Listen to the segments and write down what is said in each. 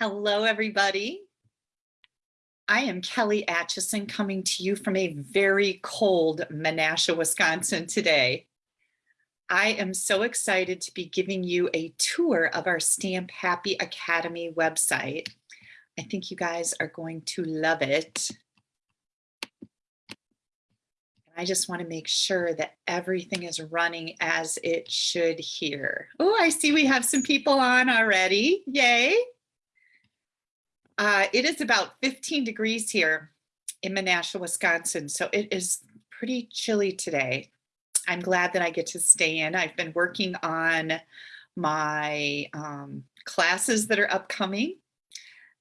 Hello, everybody. I am Kelly Atchison coming to you from a very cold Menasha, Wisconsin today. I am so excited to be giving you a tour of our Stamp Happy Academy website. I think you guys are going to love it. I just want to make sure that everything is running as it should here. Oh, I see we have some people on already. Yay. Uh, it is about 15 degrees here in Menasha, Wisconsin, so it is pretty chilly today. I'm glad that I get to stay in. I've been working on my um, classes that are upcoming.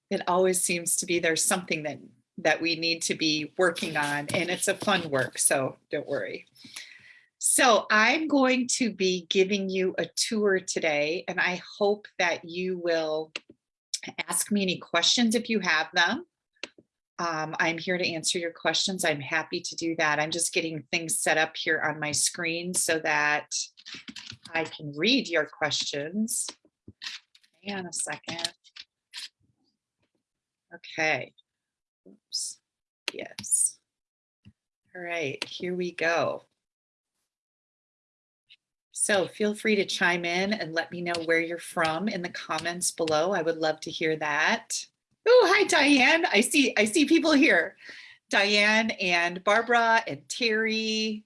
It always seems to be there's something that that we need to be working on and it's a fun work, so don't worry. So I'm going to be giving you a tour today and I hope that you will ask me any questions if you have them. Um, I'm here to answer your questions. I'm happy to do that. I'm just getting things set up here on my screen so that I can read your questions. Hang on a second. Okay. Oops. Yes. All right, here we go. So feel free to chime in and let me know where you're from in the comments below. I would love to hear that. Oh, hi, Diane. I see, I see people here. Diane and Barbara and Terry.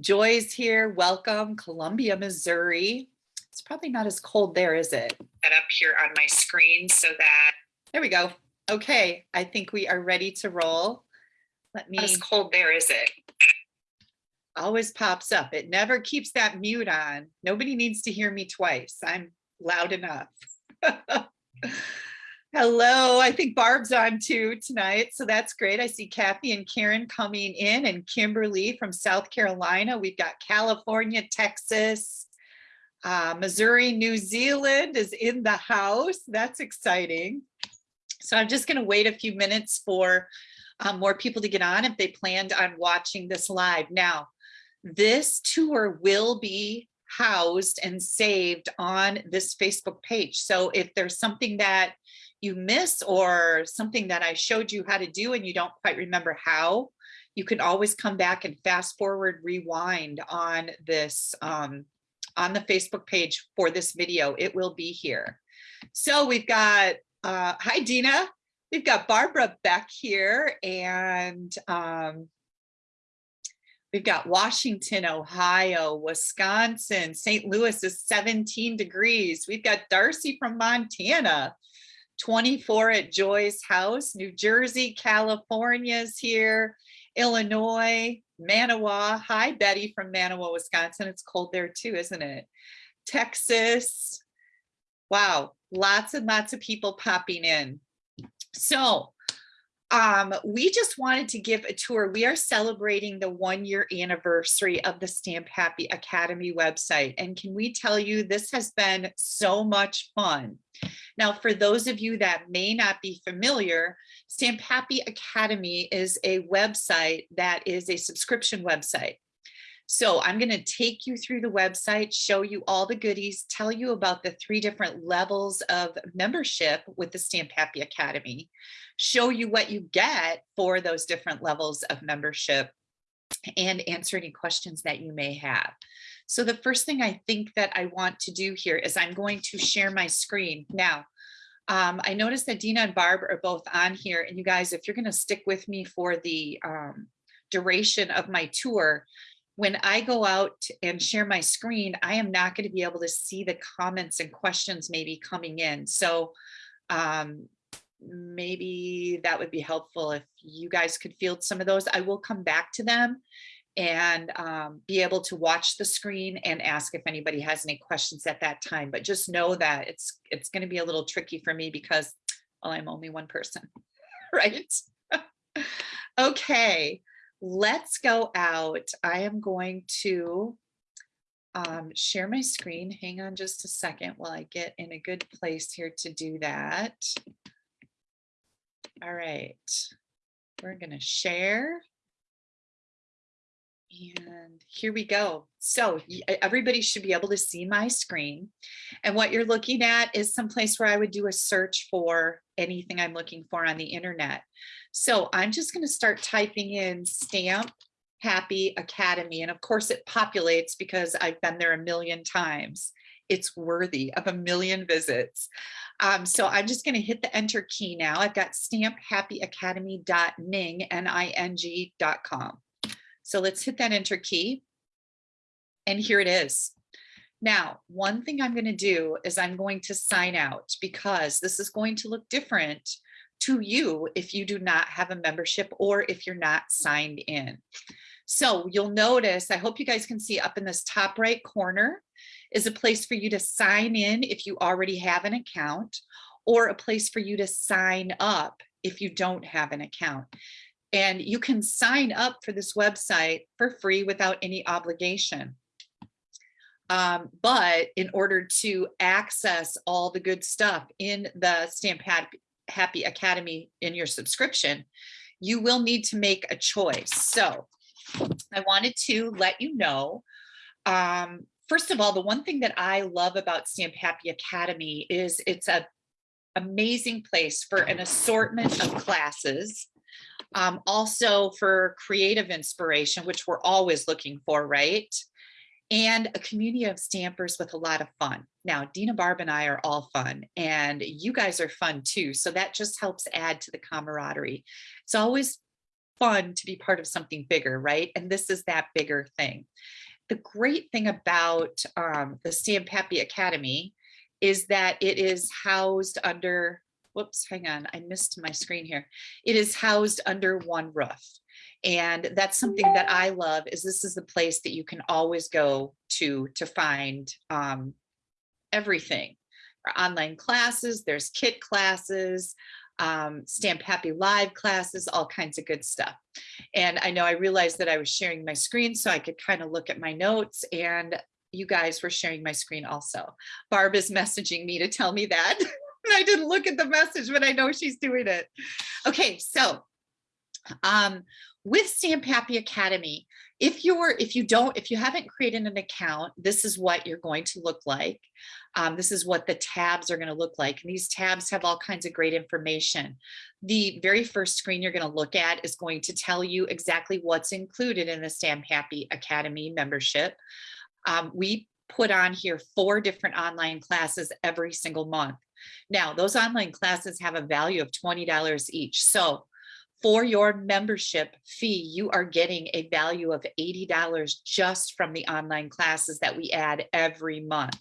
Joy's here. Welcome, Columbia, Missouri. It's probably not as cold there, is it? That up here on my screen so that, there we go. Okay, I think we are ready to roll. Let me. Not as cold there, is it? Always pops up. It never keeps that mute on. Nobody needs to hear me twice. I'm loud enough. Hello, I think Barb's on too tonight, so that's great. I see Kathy and Karen coming in and Kimberly from South Carolina. We've got California, Texas, uh, Missouri, New Zealand is in the house. That's exciting. So I'm just gonna wait a few minutes for um, more people to get on if they planned on watching this live. Now, this tour will be housed and saved on this Facebook page. So if there's something that you miss or something that I showed you how to do and you don't quite remember how, you can always come back and fast forward, rewind on this, um, on the Facebook page for this video. It will be here. So we've got, uh, hi Dina, we've got Barbara Beck here and um, We've got Washington, Ohio, Wisconsin, St. Louis is 17 degrees. We've got Darcy from Montana, 24 at Joy's house. New Jersey, California's here. Illinois, Manawa. Hi, Betty from Manawa, Wisconsin. It's cold there too, isn't it? Texas. Wow, lots and lots of people popping in. So um, we just wanted to give a tour. We are celebrating the one year anniversary of the Stamp Happy Academy website. And can we tell you, this has been so much fun. Now, for those of you that may not be familiar, Stamp Happy Academy is a website that is a subscription website. So I'm going to take you through the website, show you all the goodies, tell you about the three different levels of membership with the Stamp Happy Academy, show you what you get for those different levels of membership, and answer any questions that you may have. So the first thing I think that I want to do here is I'm going to share my screen. Now, um, I noticed that Dina and Barb are both on here and you guys, if you're gonna stick with me for the um, duration of my tour, when I go out and share my screen, I am not going to be able to see the comments and questions maybe coming in. So um, maybe that would be helpful if you guys could field some of those. I will come back to them and um, be able to watch the screen and ask if anybody has any questions at that time. But just know that it's it's going to be a little tricky for me because well, I'm only one person, right? okay let's go out. I am going to um, share my screen. Hang on just a second while I get in a good place here to do that. All right, we're going to share. And here we go. So everybody should be able to see my screen. And what you're looking at is someplace where I would do a search for anything I'm looking for on the internet. So I'm just going to start typing in stamp happy academy. And of course it populates because I've been there a million times. It's worthy of a million visits. Um, so I'm just going to hit the enter key now. I've got stamphappyacademy.ning, N-I-N-G dot com. So let's hit that enter key. And here it is. Now, one thing I'm going to do is I'm going to sign out because this is going to look different to you if you do not have a membership or if you're not signed in. So you'll notice, I hope you guys can see up in this top right corner is a place for you to sign in if you already have an account or a place for you to sign up if you don't have an account. And you can sign up for this website for free without any obligation. Um, but in order to access all the good stuff in the Stamp Happy, Academy in your subscription, you will need to make a choice. So I wanted to let you know, um, first of all, the one thing that I love about Stamp Happy Academy is it's a amazing place for an assortment of classes um, also for creative inspiration, which we're always looking for, right? And a community of stampers with a lot of fun. Now, Dina Barb and I are all fun and you guys are fun too. So that just helps add to the camaraderie. It's always fun to be part of something bigger, right? And this is that bigger thing. The great thing about um, the Stamp Happy Academy is that it is housed under whoops, hang on, I missed my screen here. It is housed under one roof. And that's something that I love is this is the place that you can always go to to find um, everything. Our online classes, there's kit classes, um, Stamp Happy Live classes, all kinds of good stuff. And I know I realized that I was sharing my screen so I could kind of look at my notes and you guys were sharing my screen also. Barb is messaging me to tell me that. I didn't look at the message, but I know she's doing it. Okay, so um, with Stamp Happy Academy, if you're if you don't if you haven't created an account, this is what you're going to look like. Um, this is what the tabs are going to look like. And these tabs have all kinds of great information. The very first screen you're going to look at is going to tell you exactly what's included in the Stamp Happy Academy membership. Um, we put on here four different online classes every single month. Now, those online classes have a value of $20 each. So for your membership fee, you are getting a value of $80 just from the online classes that we add every month.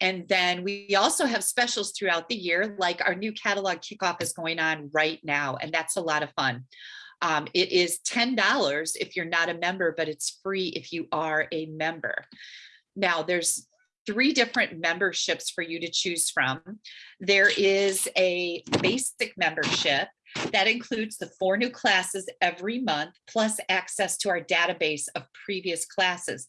And then we also have specials throughout the year, like our new catalog kickoff is going on right now, and that's a lot of fun. Um, it is $10 if you're not a member, but it's free if you are a member. Now there's three different memberships for you to choose from. There is a basic membership that includes the four new classes every month, plus access to our database of previous classes.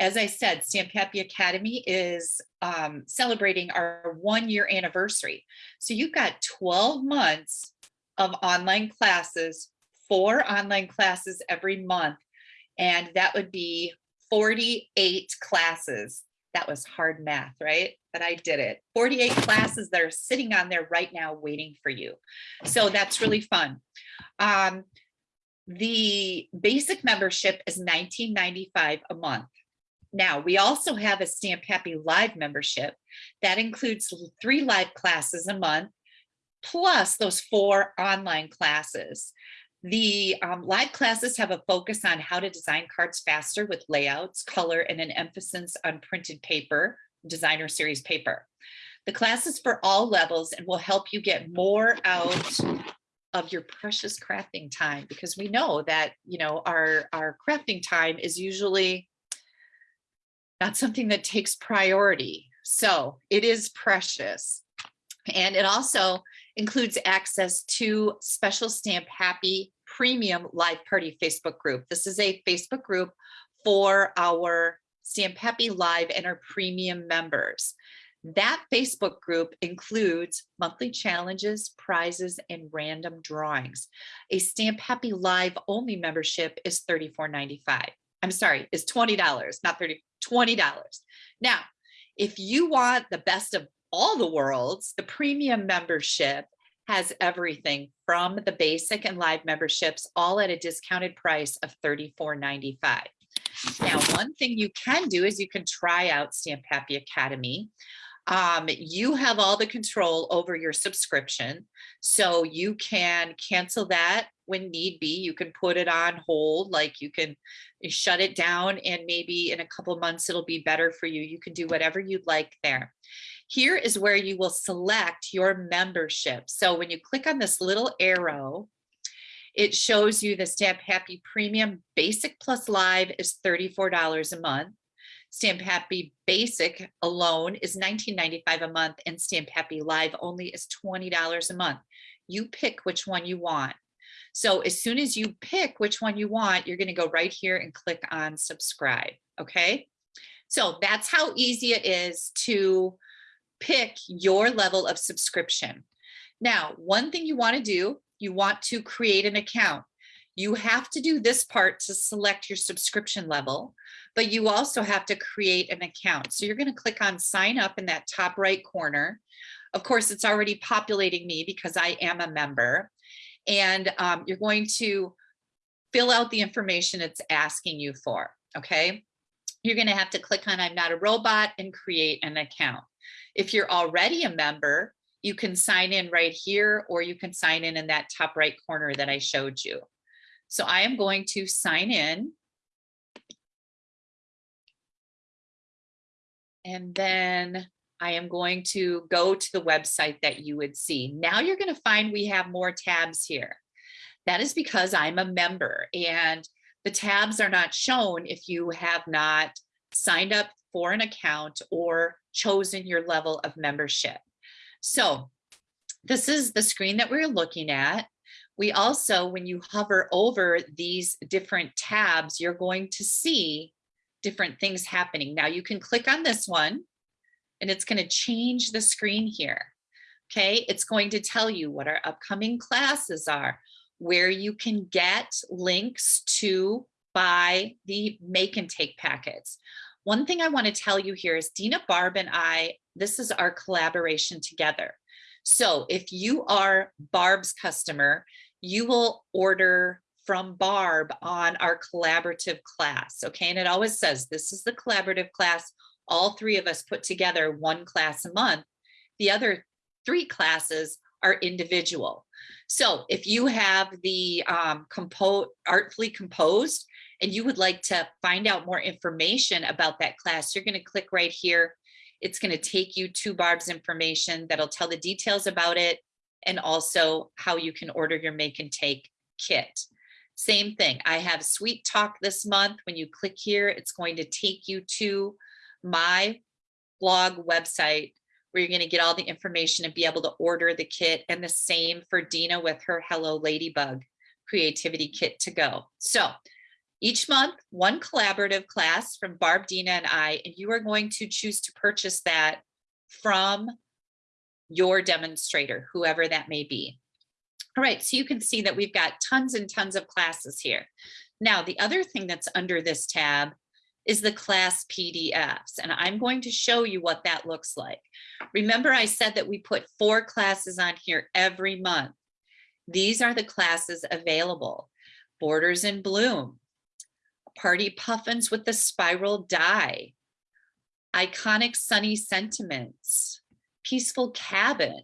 As I said, Stamp Happy Academy is um, celebrating our one year anniversary. So you've got 12 months of online classes, four online classes every month, and that would be 48 classes that was hard math, right? But I did it. 48 classes that are sitting on there right now waiting for you. So that's really fun. Um, the basic membership is 19.95 a month. Now, we also have a Stamp Happy Live membership that includes three live classes a month, plus those four online classes. The um, live classes have a focus on how to design cards faster with layouts, color, and an emphasis on printed paper, designer series paper. The class is for all levels and will help you get more out of your precious crafting time because we know that, you know, our, our crafting time is usually not something that takes priority. So it is precious. And it also includes access to special stamp happy premium live party Facebook group. This is a Facebook group for our Stamp Happy Live and our premium members. That Facebook group includes monthly challenges, prizes, and random drawings. A Stamp Happy Live only membership is $34.95. I'm sorry, is $20, not 30, $20. Now, if you want the best of all the worlds, the premium membership has everything from the basic and live memberships, all at a discounted price of $34.95. Now, one thing you can do is you can try out Stamp Happy Academy. Um, you have all the control over your subscription. So you can cancel that when need be. You can put it on hold, like you can shut it down and maybe in a couple months it'll be better for you. You can do whatever you'd like there. Here is where you will select your membership. So when you click on this little arrow, it shows you the Stamp Happy Premium Basic Plus Live is $34 a month. Stamp Happy Basic alone is $19.95 a month and Stamp Happy Live only is $20 a month. You pick which one you want. So as soon as you pick which one you want, you're gonna go right here and click on subscribe, okay? So that's how easy it is to pick your level of subscription. Now, one thing you wanna do, you want to create an account. You have to do this part to select your subscription level, but you also have to create an account. So you're gonna click on sign up in that top right corner. Of course, it's already populating me because I am a member. And um, you're going to fill out the information it's asking you for, okay? You're gonna have to click on I'm not a robot and create an account. If you're already a member, you can sign in right here or you can sign in in that top right corner that I showed you. So I am going to sign in. And then I am going to go to the website that you would see. Now you're going to find we have more tabs here. That is because I'm a member and the tabs are not shown if you have not signed up for an account or chosen your level of membership. So this is the screen that we're looking at. We also, when you hover over these different tabs, you're going to see different things happening. Now you can click on this one and it's going to change the screen here. Okay, it's going to tell you what our upcoming classes are, where you can get links to buy the make and take packets. One thing I want to tell you here is Dina Barb and I, this is our collaboration together. So if you are Barb's customer, you will order from Barb on our collaborative class. Okay, and it always says this is the collaborative class. All three of us put together one class a month. The other three classes are individual. So if you have the um, compo artfully composed and you would like to find out more information about that class, you're going to click right here. It's going to take you to Barb's information that'll tell the details about it and also how you can order your make and take kit. Same thing. I have Sweet Talk this month. When you click here, it's going to take you to my blog website where you're going to get all the information and be able to order the kit and the same for Dina with her Hello Ladybug creativity kit to go. So each month, one collaborative class from Barb, Dina, and I, and you are going to choose to purchase that from your demonstrator, whoever that may be. All right, so you can see that we've got tons and tons of classes here. Now, the other thing that's under this tab is the class PDFs, and I'm going to show you what that looks like. Remember I said that we put four classes on here every month. These are the classes available. Borders in Bloom, Party Puffins with the Spiral Die, Iconic Sunny Sentiments, Peaceful Cabin,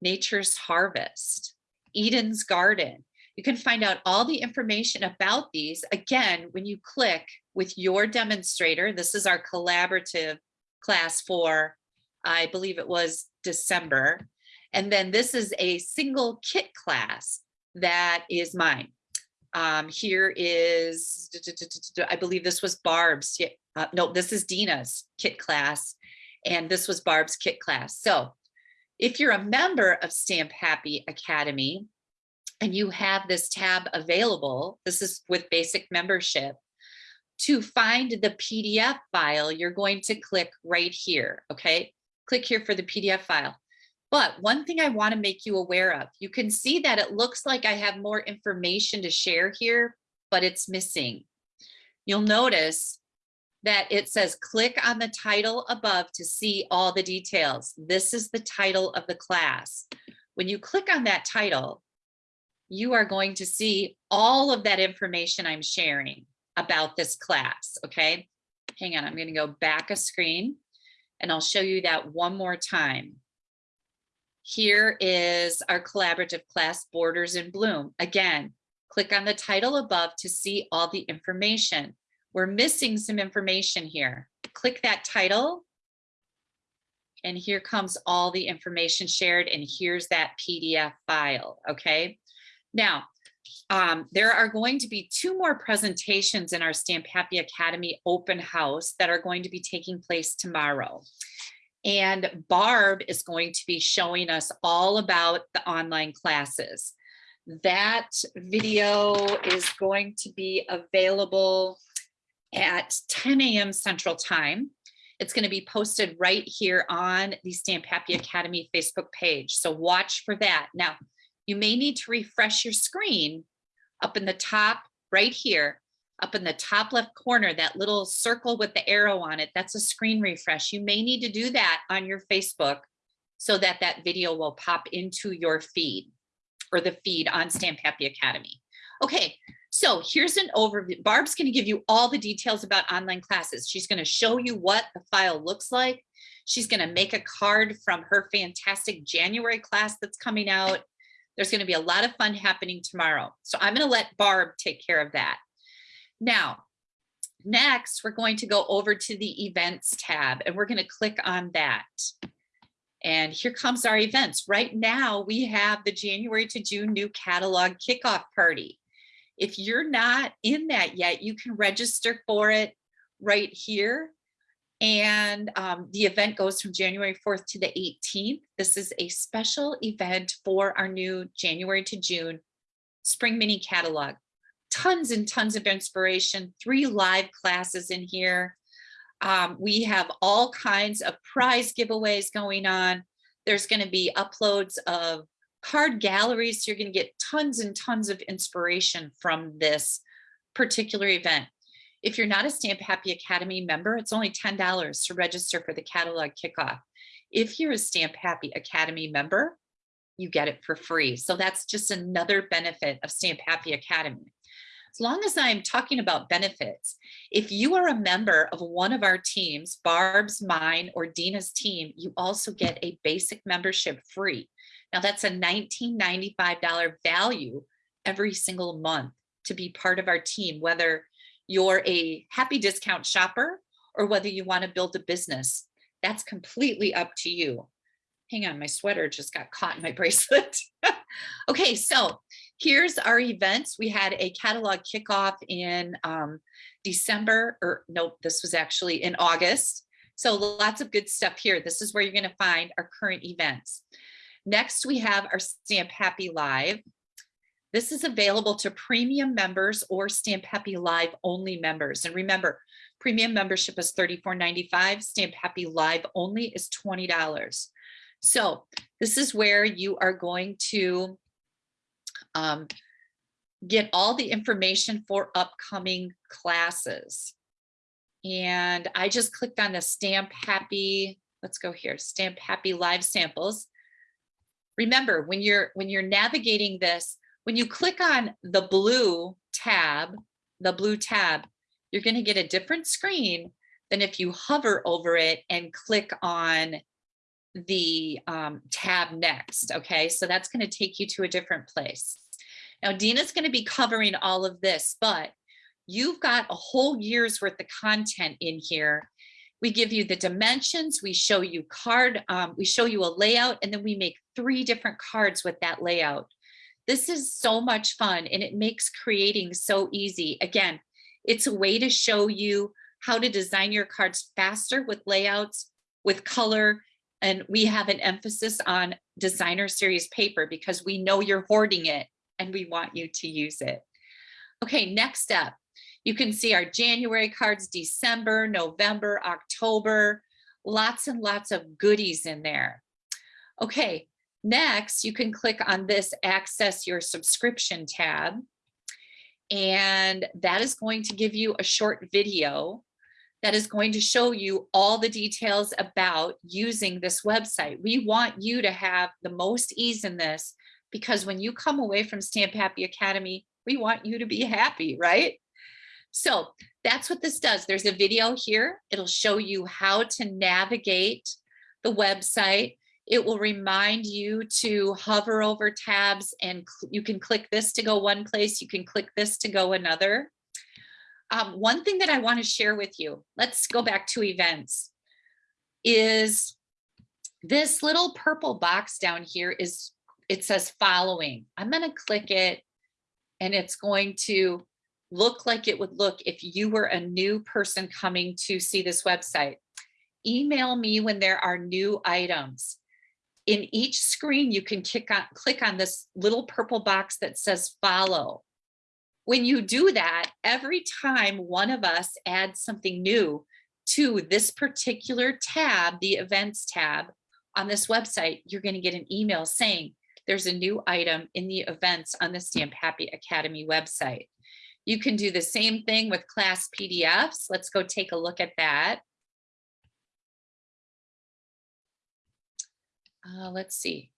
Nature's Harvest, Eden's Garden. You can find out all the information about these, again, when you click with your demonstrator. This is our collaborative class for, I believe it was December. And then this is a single kit class that is mine. Um, here is, I believe this was Barb's, uh, no, this is Dina's kit class. And this was Barb's kit class. So if you're a member of Stamp Happy Academy and you have this tab available, this is with basic membership, to find the PDF file, you're going to click right here, okay? Click here for the PDF file. But one thing I wanna make you aware of, you can see that it looks like I have more information to share here, but it's missing. you'll notice that it says click on the title above to see all the details. This is the title of the class. When you click on that title, you are going to see all of that information I'm sharing about this class, okay? Hang on, I'm gonna go back a screen and I'll show you that one more time. Here is our collaborative class Borders in Bloom. Again, click on the title above to see all the information. We're missing some information here. Click that title. And here comes all the information shared and here's that PDF file, okay? Now, um, there are going to be two more presentations in our Stamp Happy Academy open house that are going to be taking place tomorrow. And Barb is going to be showing us all about the online classes. That video is going to be available at 10 a.m. Central Time. It's going to be posted right here on the Stamp Happy Academy Facebook page. So watch for that. Now, you may need to refresh your screen up in the top right here, up in the top left corner, that little circle with the arrow on it, that's a screen refresh. You may need to do that on your Facebook so that that video will pop into your feed or the feed on Stamp Happy Academy. Okay, so here's an overview. Barb's gonna give you all the details about online classes. She's gonna show you what the file looks like. She's gonna make a card from her fantastic January class that's coming out. There's going to be a lot of fun happening tomorrow. So I'm going to let Barb take care of that. Now, next, we're going to go over to the events tab and we're going to click on that. And here comes our events. Right now, we have the January to June new catalog kickoff party. If you're not in that yet, you can register for it right here. And um, the event goes from January 4th to the 18th. This is a special event for our new January to June spring mini catalog. Tons and tons of inspiration, three live classes in here. Um, we have all kinds of prize giveaways going on. There's going to be uploads of card galleries. So you're going to get tons and tons of inspiration from this particular event. If you're not a Stamp Happy Academy member, it's only $10 to register for the catalog kickoff. If you're a Stamp Happy Academy member, you get it for free. So that's just another benefit of Stamp Happy Academy. As long as I'm talking about benefits, if you are a member of one of our teams, Barb's, mine, or Dina's team, you also get a basic membership free. Now that's a $19.95 value every single month to be part of our team, whether you're a happy discount shopper or whether you want to build a business. That's completely up to you. Hang on, my sweater just got caught in my bracelet. okay, so here's our events. We had a catalog kickoff in um, December, or nope, this was actually in August. So lots of good stuff here. This is where you're gonna find our current events. Next, we have our Stamp Happy Live. This is available to premium members or Stamp Happy Live only members. And remember, premium membership is $34.95. Stamp Happy Live only is $20. So this is where you are going to um, get all the information for upcoming classes. And I just clicked on the Stamp Happy, let's go here, Stamp Happy Live Samples. Remember, when you're when you're navigating this, when you click on the blue tab, the blue tab, you're going to get a different screen than if you hover over it and click on the um, tab next. Okay, so that's going to take you to a different place. Now, Dina's going to be covering all of this, but you've got a whole year's worth of content in here. We give you the dimensions, we show you card, um, we show you a layout, and then we make three different cards with that layout. This is so much fun and it makes creating so easy. Again, it's a way to show you how to design your cards faster with layouts, with color, and we have an emphasis on designer series paper because we know you're hoarding it and we want you to use it. Okay, next up, you can see our January cards, December, November, October, lots and lots of goodies in there. Okay, Next, you can click on this access your subscription tab. And that is going to give you a short video that is going to show you all the details about using this website. We want you to have the most ease in this because when you come away from Stamp Happy Academy, we want you to be happy, right? So that's what this does. There's a video here. It'll show you how to navigate the website. It will remind you to hover over tabs and you can click this to go one place. You can click this to go another. Um, one thing that I want to share with you, let's go back to events, is this little purple box down here is, it says following. I'm going to click it and it's going to look like it would look if you were a new person coming to see this website. Email me when there are new items. In each screen, you can on, click on this little purple box that says follow. When you do that, every time one of us adds something new to this particular tab, the events tab on this website, you're going to get an email saying there's a new item in the events on the Stamp Happy Academy website. You can do the same thing with class PDFs. Let's go take a look at that. Uh, let's see.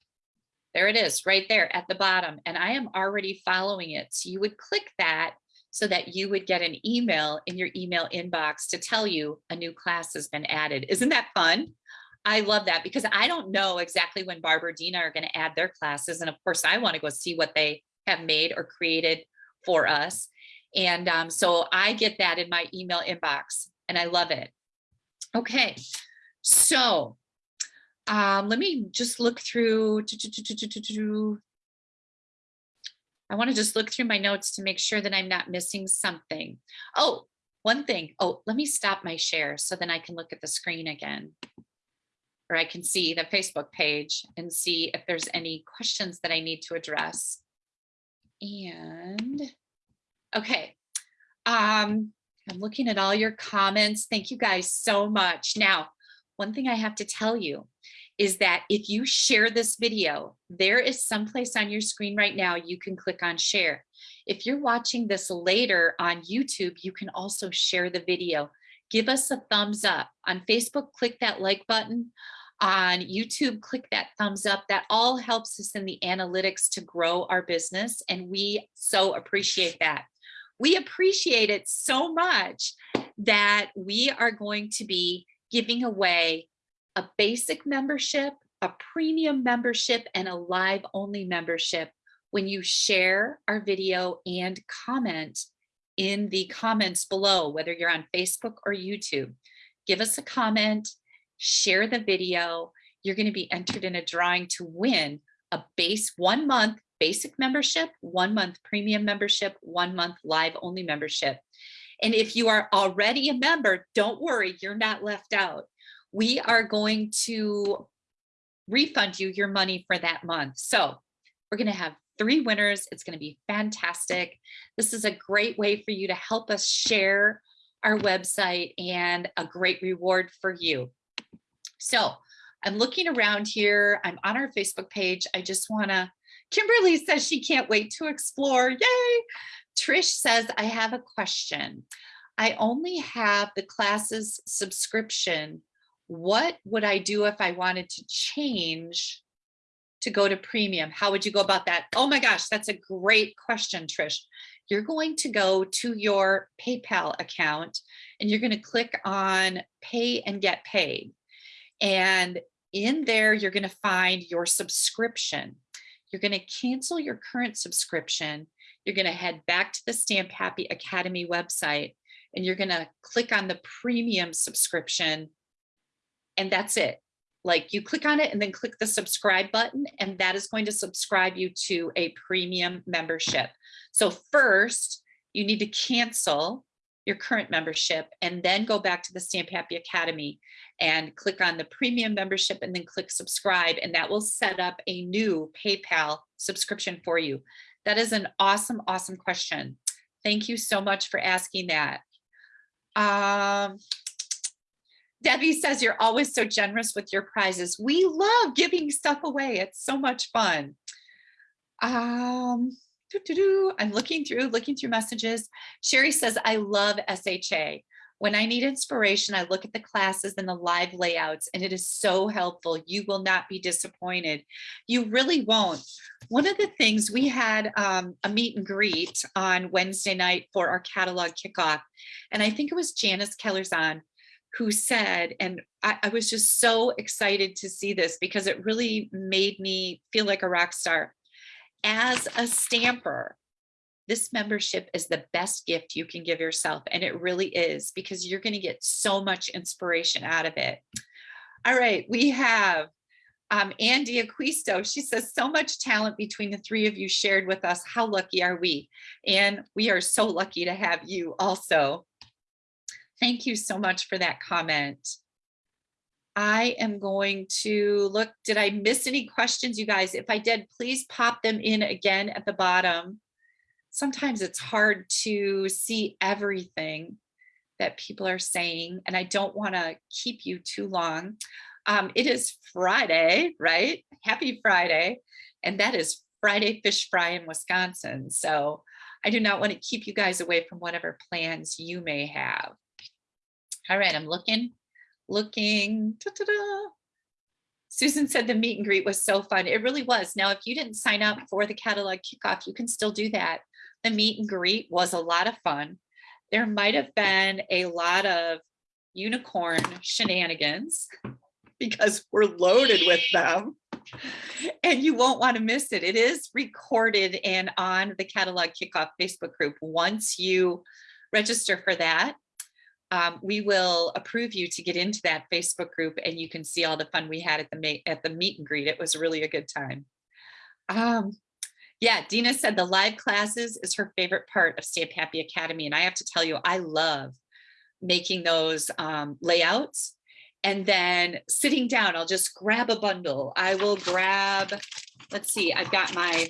There it is right there at the bottom. And I am already following it. So you would click that so that you would get an email in your email inbox to tell you a new class has been added. Isn't that fun? I love that because I don't know exactly when Barbara Dina are going to add their classes. And of course, I want to go see what they have made or created for us. And um, so I get that in my email inbox and I love it. Okay, so um, let me just look through. I want to just look through my notes to make sure that I'm not missing something. Oh, one thing. Oh, let me stop my share so then I can look at the screen again. Or I can see the Facebook page and see if there's any questions that I need to address. And okay, um, I'm looking at all your comments. Thank you guys so much. Now, one thing I have to tell you is that if you share this video, there is someplace on your screen right now you can click on share. If you're watching this later on YouTube, you can also share the video. Give us a thumbs up. On Facebook, click that like button. On YouTube, click that thumbs up. That all helps us in the analytics to grow our business, and we so appreciate that. We appreciate it so much that we are going to be giving away a basic membership, a premium membership, and a live only membership when you share our video and comment in the comments below, whether you're on Facebook or YouTube. Give us a comment, share the video. You're going to be entered in a drawing to win a base one month basic membership, one month premium membership, one month live only membership. And if you are already a member, don't worry, you're not left out we are going to refund you your money for that month. So we're going to have three winners. It's going to be fantastic. This is a great way for you to help us share our website and a great reward for you. So I'm looking around here. I'm on our Facebook page. I just want to, Kimberly says she can't wait to explore. Yay. Trish says, I have a question. I only have the classes subscription what would I do if I wanted to change to go to premium? How would you go about that? Oh my gosh, that's a great question, Trish. You're going to go to your PayPal account and you're going to click on pay and get paid. And in there, you're going to find your subscription. You're going to cancel your current subscription. You're going to head back to the Stamp Happy Academy website and you're going to click on the premium subscription and that's it. Like you click on it and then click the subscribe button and that is going to subscribe you to a premium membership. So first you need to cancel your current membership and then go back to the Stamp Happy Academy and click on the premium membership and then click subscribe and that will set up a new PayPal subscription for you. That is an awesome, awesome question. Thank you so much for asking that. Um, Debbie says you're always so generous with your prizes. We love giving stuff away. It's so much fun. Um, doo-doo-doo. I'm looking through, looking through messages. Sherry says, I love SHA. When I need inspiration, I look at the classes and the live layouts, and it is so helpful. You will not be disappointed. You really won't. One of the things we had um, a meet and greet on Wednesday night for our catalog kickoff, and I think it was Janice Kellerzon who said, and I, I was just so excited to see this because it really made me feel like a rock star. As a stamper, this membership is the best gift you can give yourself. And it really is because you're going to get so much inspiration out of it. All right, we have um, Andy Aquisto. She says, so much talent between the three of you shared with us. How lucky are we? And we are so lucky to have you also. Thank you so much for that comment. I am going to look, did I miss any questions, you guys? If I did, please pop them in again at the bottom sometimes it's hard to see everything that people are saying, and I don't want to keep you too long. Um, it is Friday, right? Happy Friday. And that is Friday Fish Fry in Wisconsin. So I do not want to keep you guys away from whatever plans you may have. All right, I'm looking, looking. -da. Susan said the meet and greet was so fun. It really was. Now, if you didn't sign up for the catalog kickoff, you can still do that the meet and greet was a lot of fun. There might have been a lot of unicorn shenanigans because we're loaded with them and you won't want to miss it. It is recorded and on the catalog kickoff Facebook group. Once you register for that, um, we will approve you to get into that Facebook group and you can see all the fun we had at the at the meet and greet. It was really a good time. Um, yeah, Dina said the live classes is her favorite part of Stamp Happy Academy. And I have to tell you, I love making those um, layouts and then sitting down, I'll just grab a bundle. I will grab, let's see, I've got my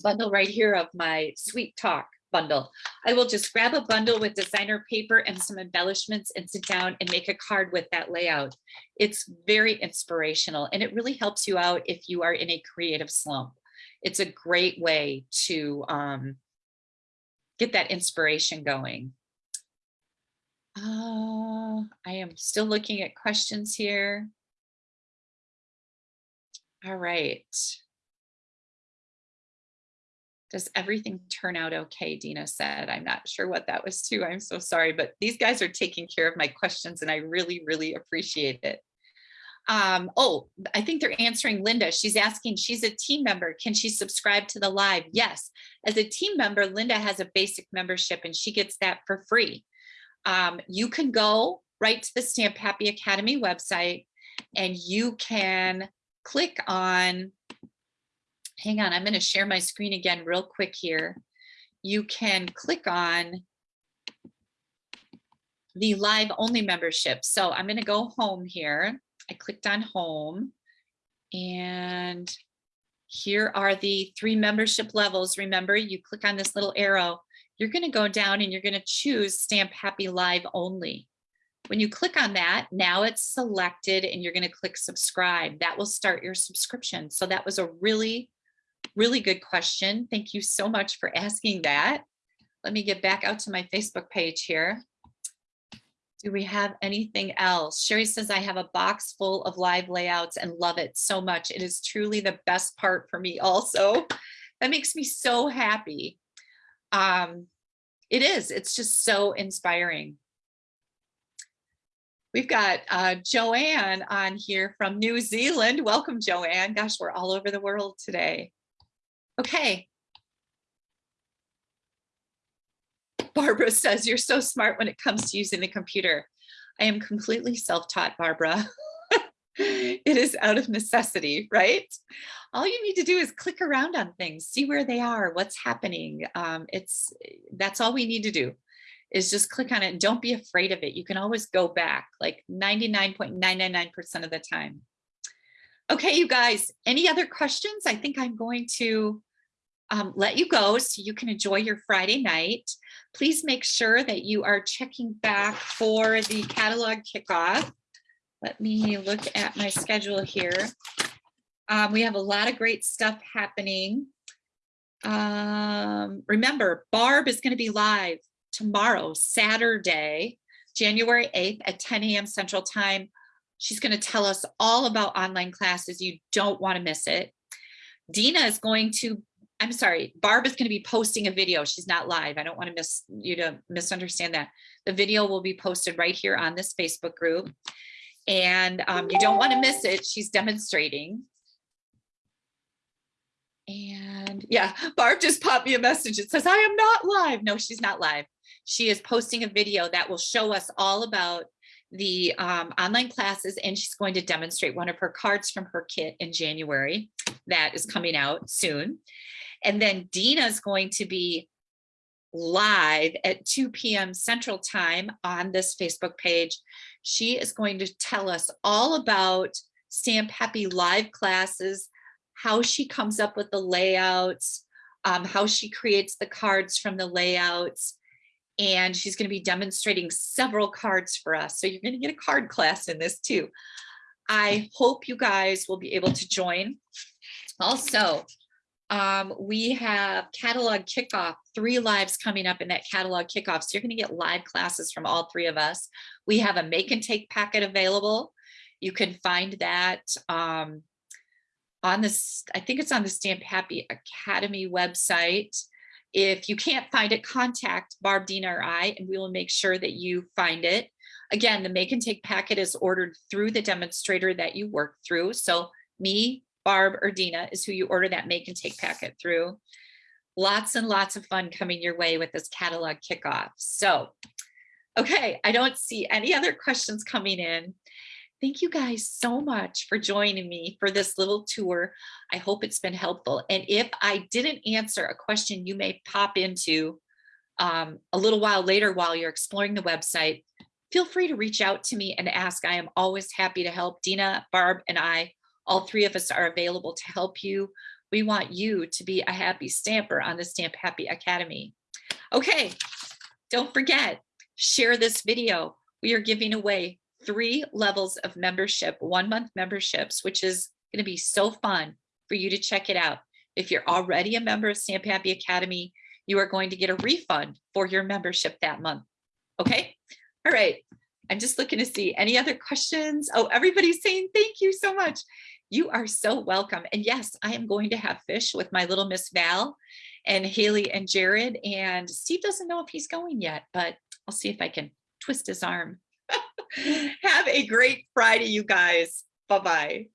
bundle right here of my Sweet Talk bundle. I will just grab a bundle with designer paper and some embellishments and sit down and make a card with that layout. It's very inspirational and it really helps you out if you are in a creative slump it's a great way to um, get that inspiration going. Uh, I am still looking at questions here. All right. Does everything turn out okay? Dina said. I'm not sure what that was too. I'm so sorry, but these guys are taking care of my questions and I really, really appreciate it. Um, oh, I think they're answering Linda. She's asking, she's a team member. Can she subscribe to the live? Yes. As a team member, Linda has a basic membership and she gets that for free. Um, you can go right to the Stamp Happy Academy website and you can click on, hang on, I'm going to share my screen again real quick here. You can click on the live only membership. So I'm going to go home here I clicked on home and here are the three membership levels. Remember, you click on this little arrow, you're going to go down and you're going to choose Stamp Happy Live only. When you click on that, now it's selected and you're going to click subscribe. That will start your subscription. So that was a really, really good question. Thank you so much for asking that. Let me get back out to my Facebook page here. Do we have anything else? Sherry says, I have a box full of live layouts and love it so much. It is truly the best part for me also. That makes me so happy. Um, it is, it's just so inspiring. We've got uh, Joanne on here from New Zealand. Welcome, Joanne. Gosh, we're all over the world today. Okay, Barbara says, you're so smart when it comes to using the computer. I am completely self-taught, Barbara. it is out of necessity, right? All you need to do is click around on things, see where they are, what's happening. Um, it's That's all we need to do is just click on it and don't be afraid of it. You can always go back like 99.999% of the time. Okay, you guys, any other questions? I think I'm going to um, let you go so you can enjoy your Friday night. Please make sure that you are checking back for the catalog kickoff. Let me look at my schedule here. Um, we have a lot of great stuff happening. Um, remember, Barb is going to be live tomorrow, Saturday, January 8th at 10 a.m. Central Time. She's going to tell us all about online classes. You don't want to miss it. Dina is going to, I'm sorry, Barb is going to be posting a video. She's not live. I don't want to miss you to misunderstand that. The video will be posted right here on this Facebook group. And um, you don't want to miss it. She's demonstrating. And yeah, Barb just popped me a message. It says, I am not live. No, she's not live. She is posting a video that will show us all about the um, online classes and she's going to demonstrate one of her cards from her kit in January that is coming out soon. And then Dina is going to be live at 2 p.m. Central Time on this Facebook page. She is going to tell us all about Stamp Happy live classes, how she comes up with the layouts, um, how she creates the cards from the layouts, and she's going to be demonstrating several cards for us. So you're going to get a card class in this too. I hope you guys will be able to join. Also, um, we have catalog kickoff, three lives coming up in that catalog kickoff. So you're going to get live classes from all three of us. We have a make and take packet available. You can find that um, on this, I think it's on the Stamp Happy Academy website. If you can't find it, contact Barb, Dina, or I, and we will make sure that you find it. Again, the make and take packet is ordered through the demonstrator that you work through. So me, Barb, or Dina is who you order that make and take packet through. Lots and lots of fun coming your way with this catalog kickoff. So, okay, I don't see any other questions coming in. Thank you guys so much for joining me for this little tour. I hope it's been helpful. And if I didn't answer a question you may pop into um, a little while later while you're exploring the website, feel free to reach out to me and ask. I am always happy to help. Dina, Barb, and I, all three of us are available to help you. We want you to be a happy stamper on the Stamp Happy Academy. Okay, don't forget, share this video. We are giving away three levels of membership, one month memberships, which is going to be so fun for you to check it out. If you're already a member of Stamp Happy Academy, you are going to get a refund for your membership that month. Okay. All right. I'm just looking to see any other questions. Oh, everybody's saying thank you so much. You are so welcome. And yes, I am going to have fish with my little Miss Val and Haley and Jared. And Steve doesn't know if he's going yet, but I'll see if I can twist his arm. Have a great Friday, you guys. Bye-bye.